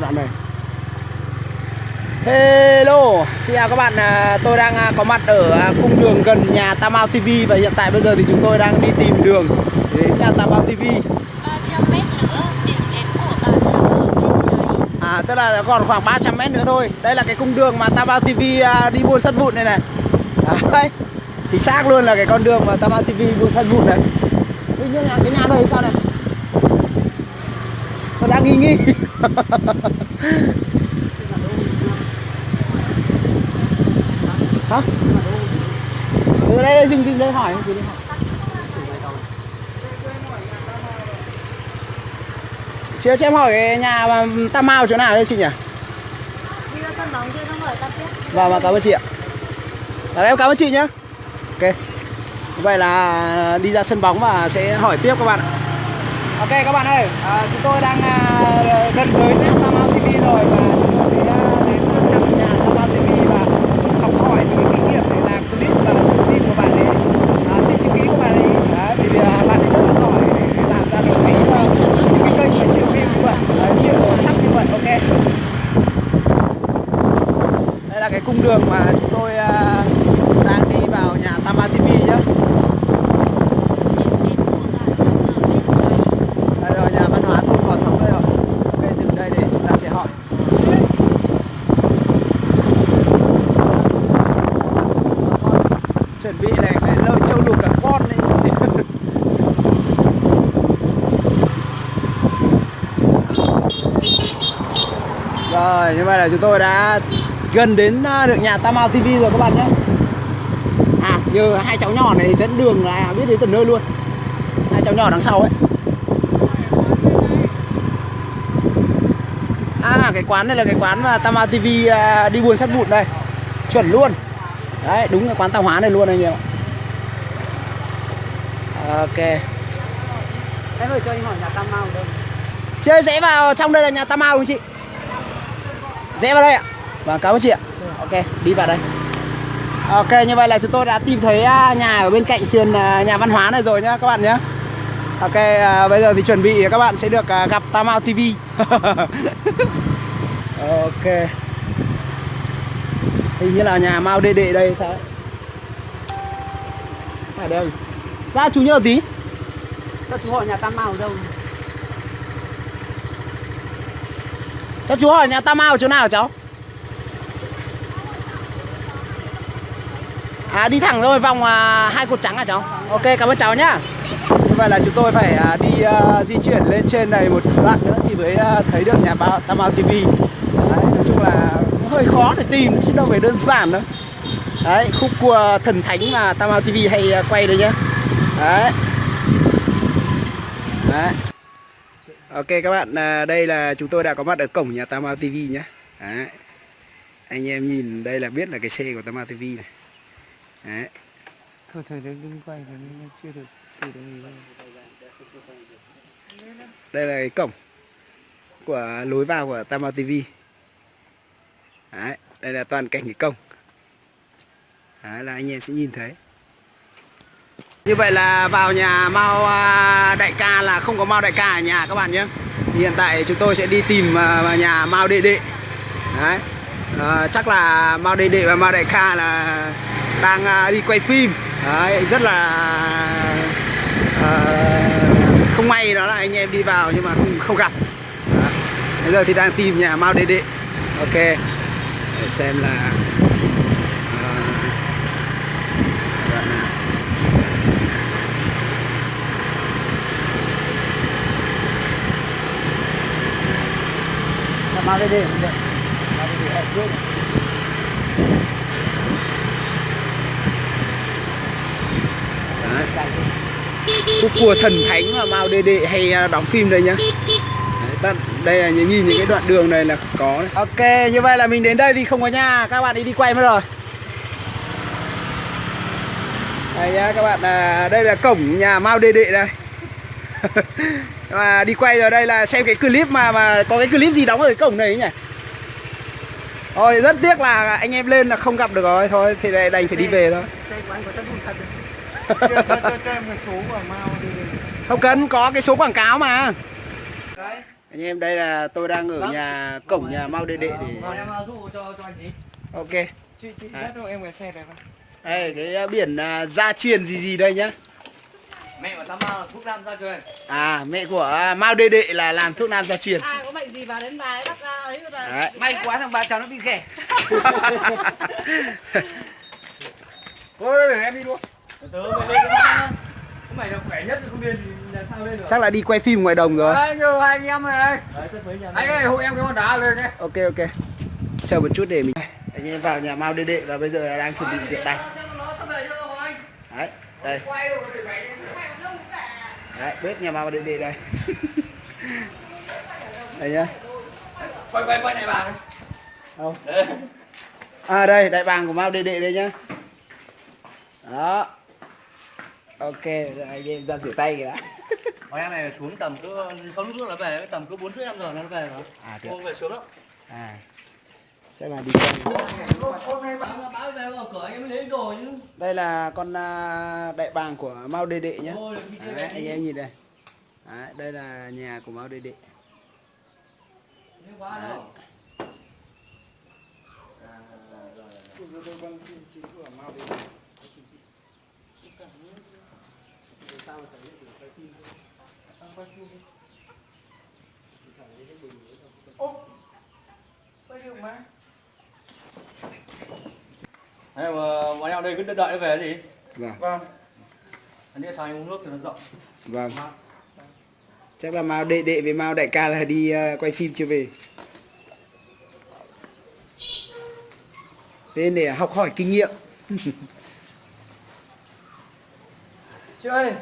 đoạn này. Hello, xin chào các bạn, à, tôi đang à, có mặt ở à, cung đường gần nhà Tam Ao TV và hiện tại bây giờ thì chúng tôi đang đi tìm đường đến nhà Tam Ao TV 300 mét nữa điểm đến của bạn là ở bên trái. À tức là còn khoảng 300 mét nữa thôi. Đây là cái cung đường mà Tam Ao TV đi buôn sắt vụn này này. Đấy Thì xác luôn là cái con đường mà Tam Ao TV buôn sắt vụn này. Tuy nhiên là cái nhà đây sao này Nó đang nghi nghi. Hả? Ừ đây, đây dừng dừng đây hỏi dừng đây hỏi. Chị cho em hỏi cái nhà Tam Mao chỗ nào đấy chị nhỉ? đi ra sân bóng kia xong rồi ta tiếp. Vâng, vâng, cảm ơn chị ạ. Dạ, em cảm ơn chị nhé Ok. Vậy là đi ra sân bóng và sẽ hỏi tiếp các bạn ạ Ok các bạn ơi, à, chúng tôi đang à, gần tới nhà TV rồi và chúng tôi sẽ à, đến thăm nhà Tam Ao TV và học hỏi những cái kinh nghiệm để làm clip và dựng clip của bạn ấy à, Xin chữ ký của bạn ấy Đấy, vì à, bạn ấy rất là giỏi để làm ra được cái, à, những cái kênh mà triệu view như vậy, à, triệu sắp như vậy, ok đây là cái cung đường mà chúng tôi à, đang đi vào nhà Tama TV nhá. điểm đến của bạn là ở bên trái Đây rồi nhà văn hóa thôn Gò Sóng đây rồi. Ok dừng đây để chúng ta sẽ hỏi. Chuẩn bị này cái lợn trâu lục cả con này. Rồi, như vậy là chúng tôi đã gần đến à, được nhà Tam Ao TV rồi các bạn nhé. À, như hai cháu nhỏ này dẫn đường là biết đến tận nơi luôn. Hai cháu nhỏ đằng sau ấy. À, cái quán này là cái quán mà Tam Ao TV à, đi buôn sắt vụn đây. Chuẩn luôn. Đấy, đúng cái quán tạp hóa này luôn anh em ạ. Ok. Em ơi cho anh hỏi nhà Tam Mau đâu? Chơi rẽ vào trong đây là nhà Tam Ao không chị? Rẽ vào đây ạ. Vâng, cảm ơn chị ạ. Ok, đi vào đây. Ok, như vậy là chúng tôi đã tìm thấy à, nhà ở bên cạnh sườn à, nhà văn hóa này rồi nhá các bạn nhé Ok, à, bây giờ thì chuẩn bị các bạn sẽ được à, gặp Tam Ao TV Ok. Hình như là nhà Mao Đệ Đệ đây sao ấy? Phải đây Ra chú nhớ tí. Cho chú hỏi nhà Tam Mau đâu? Cho chú hỏi nhà Tam Ao chỗ nào cháu? À đi thẳng rồi vòng à, hai cột trắng à cháu? Ok cảm ơn cháu nhá. Như vậy là chúng tôi phải à, đi à, di chuyển lên trên này một đoạn nữa thì mới à, thấy được nhà báo Tam Ao TV. Đấy, nói chung là cũng hơi khó để tìm chứ đâu phải đơn giản đâu. Đấy, khúc cua thần thánh mà Tam Ao TV hay à, quay đấy nhá. Đấy. Đấy. Ok các bạn, à, đây là chúng tôi đã có mặt ở cổng nhà Tam Ao TV nhé. Đấy. Anh em nhìn đây là biết là cái xe của Tam Ao TV này. Đấy. Thôi thôi đấy đừng quay nó chưa được xử lý đâu. Đây là cái cổng của lối vào của Tam Ao TV. Đấy. Đây là toàn cảnh cái cổng. Đấy là anh em sẽ nhìn thấy. Như vậy là vào nhà Mao à, Đại ca là không có Mao Đại ca ở nhà các bạn nhé. Thì hiện tại chúng tôi sẽ đi tìm à, nhà Mao Đệ Đệ. Đấy. À, chắc là Mao Đệ Đệ và Mao Đại ca là đang à, đi quay phim. Đấy, rất là à, không may đó là anh em đi vào nhưng mà không không gặp. Đấy. Bây giờ thì đang tìm nhà Mao Đệ Đệ. Ok. Để xem là à, đoạn nào. Đi. Đi. Ở trước. Đấy. Khúc cua thần thánh mà Mao Đê Đệ hay à, đóng phim đây nhá Đấy, đây là nhìn những cái đoạn đường này là có đấy. Ok như vậy là mình đến đây vì không có nhà các bạn ấy đi quay mất rồi Đây nhá các bạn à, đây là cổng nhà Mao Đê Đệ đây Mà đi quay rồi đây là xem cái clip mà mà có cái clip gì đóng ở cái cổng này ấy nhỉ Thôi rất tiếc là anh em lên là không gặp được rồi Thôi thì đây đành phải đi về thôi Xe của anh có sắt vụn thật đấy. cho, cho, cho, cho em cái số của Mau đi. Không cần có cái số quảng cáo mà Đấy. anh em đây là tôi đang ở nhà cổng nhà Mao Đệ Đệ để Vào em dụ cho cho anh tí. ok Chị chị À. em cái xe này đây cái à, biển à, gia truyền gì gì đây nhá Mẹ của Tam Mao là thuốc nam ra truyền. à mẹ của à, Mao Đệ Đệ là làm thuốc nam gia truyền ai có bệnh gì vào đến bài bắt ra ấy rồi Đấy. May quá thằng bà cháu nó bị ghẻ. Thôi để em đi luôn Tớ mày lên mày là khỏe nhất không làm sao lên được. chắc là đi quay phim ngoài đồng rồi Đấy, hai anh em này. đấy rất mấy nhà Anh ơi, hộ em cái con đá lên đây. ok ok chờ một chút để mình anh em vào nhà Mao Đệ Đệ và bây giờ đang chuẩn bị rượu tay đấy đây đấy bếp nhà Mao Đệ Đệ đây. Đây nhá. Quay quay quay này bà. đâu? À đây đại bàng của Mao Đệ Đệ đây nhá. Đó. Ok rồi em ra rửa tay kìa đã. Hồi em này xuống tầm cứ không lúc trước là về tầm cứ bốn rưỡi năm giờ nó về rồi. À cô về xuống đó à chắc là đi quay báo về vào cửa em mới lấy đồ chứ đây là con à, đại bàng của Mao Đệ Đệ chơi đấy, anh em nhìn đây. Đấy, đây là nhà của Mao Đệ Đệ. Thế quá đâu. Thế mà bọn em đây cứ đợi nó về gì vâng Vâng. Anh đi sao anh uống nước cho nó rộng vâng chắc là Mao Đệ Đệ với Mao Đại ca là đi à, quay phim chưa về thế để học hỏi kinh nghiệm Chị ơi.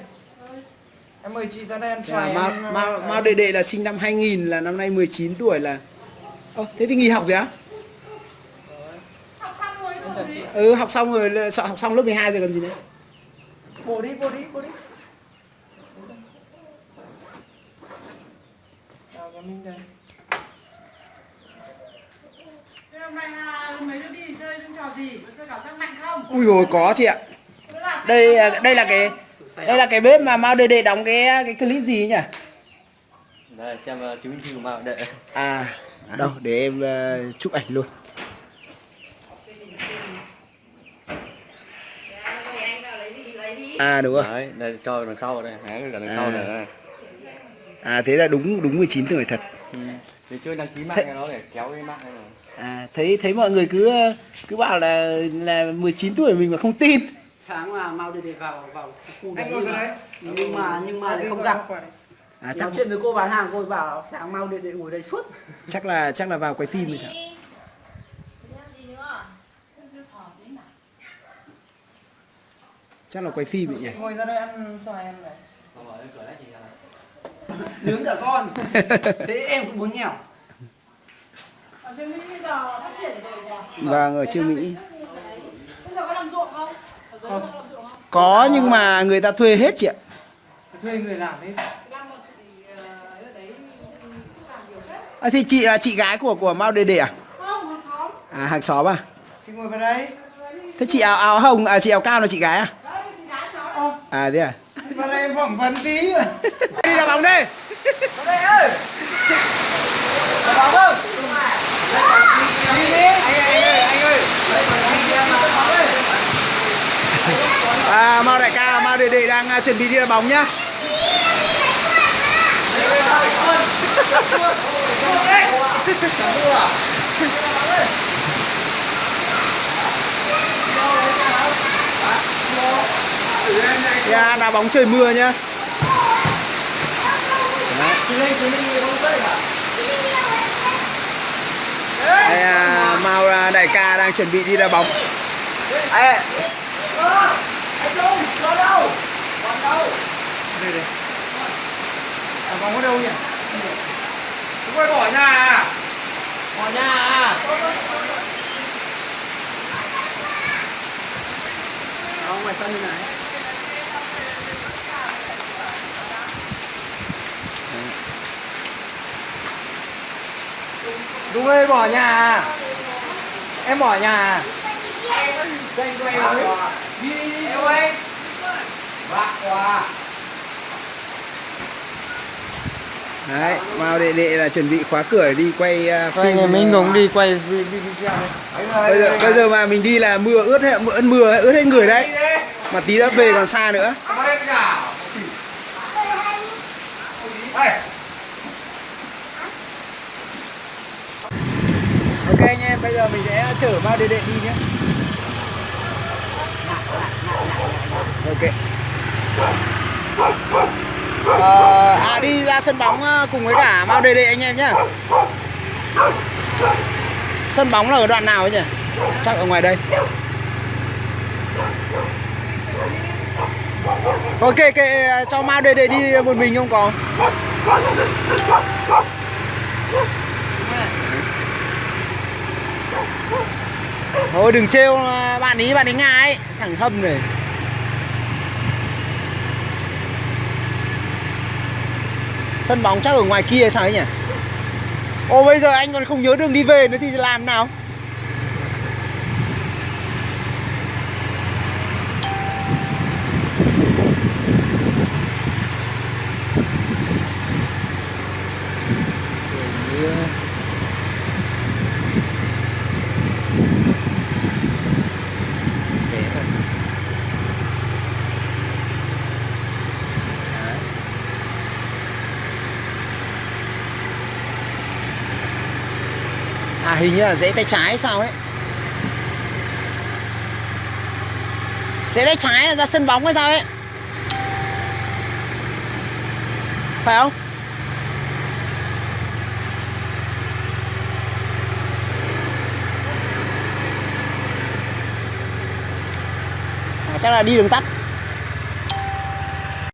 Em mời chị ra đây ăn xoài. Mao, Mao, Mao Đệ Đệ là sinh năm 2000 là năm nay 19 tuổi là Ơ, thế thì nghỉ học rồi á? Ừ học xong rồi sợ học xong lớp 12 rồi còn gì nữa Bộ đi, bộ đi, bộ đi. Chào Minh đây. Là mấy đứa đi chơi những trò gì? Có chơi cảm giác mạnh không? Ui rồi có chị ạ Đây đây là cái đây là cái bếp mà Mao Đệ Đệ đóng cái cái clip gì ấy nhỉ? Đây xem uh, chứng minh thư của Mao đệ À đâu để em ờ, chụp ảnh luôn À đúng rồi Đấy, đây cho đằng sau đây, cái cả đằng sau À. này đây. À thế là đúng đúng 19 tuổi thật. Ừ. Để chơi đăng ký mạng Thế- cái đó để kéo cái mạng này rồi. À thấy thấy mọi người cứ cứ bảo là là 19 tuổi mình mà không tin. Sáng mà mau đi để vào vào khu đấy nhưng mà, nhưng mà nhưng mà lại không gặp À chắc nói chuyện với cô bán hàng cô ấy bảo sáng mau để để ngồi đây suốt. chắc là chắc là vào quay phim rồi sao? Chắc là quay phim vậy nhỉ? Ngồi ra đây ăn xoài em này. À nướng cả con thế em cũng muốn nghèo Ở trên Mỹ bây giờ phát triển rồi nhỉ? Vâng ở Trương Mỹ Bây giờ có làm ruộng không? Có làm ruộng không? Có nhưng mà người ta thuê hết chị ạ Thuê người làm chị ờ, ấy ở đấy làm nhiều hết à, Thì chị là chị gái của của Mao Đệ Đệ à? Không, hàng xóm À hàng xóm à? Chị ngồi vào đây. Thế chị áo áo hồng à chị áo cao là chị gái à? Đấy, chị gái cháu À thế à? Vào đây em phỏng vấn tí. Đi đá bóng đi Vào đây ơi. Vào bóng không? Đi đi. Anh ơi, anh ơi, à, Mao đại ca Mao đệ đệ đang à, chuẩn bị đi đá bóng nhá Yeah, đá bóng trời mưa nhá? Đây, à, Mao đại ca đang chuẩn bị đi đá bóng Ê. Đây đây À, bóng ở đâu nhỉ? Chúng tôi bỏ nhà à? Bỏ nhà à? ngoài sân như này Dung ơi bỏ nhà à? Em bỏ nhà à? Quay quay Đi đi đi Bạc quá đấy vào đệ đệ là chuẩn bị khóa cửa đi quay uh, Quay ngày mình cũng đi quay vi- vi- video bây giờ bây giờ mà mình đi là mưa ướt hết mưa mưa ướt hết người đấy mà tí nữa về còn xa nữa ok anh em bây giờ mình sẽ chở vào đệ đệ đi nhé ok. Ờ, à đi ra sân bóng ờ, cùng với cả Mao Đề Đệ anh em nhá. Sân bóng là ở đoạn nào ấy nhỉ? Chắc ở ngoài đây. Ok, kệ ờ, cho Mao Đề Đệ đi một mình không có. Thôi đừng trêu à, bạn ý, bạn ấy ngại ấy. Thằng hâm này Sân bóng chắc ở ngoài kia hay sao ấy nhỉ? ô bây giờ anh còn không nhớ đường đi về nữa thì làm nào? Hình như là rẽ tay trái sao ấy. Rẽ tay trái ra sân bóng hay sao ấy. Phải không? À, chắc là đi đường tắt.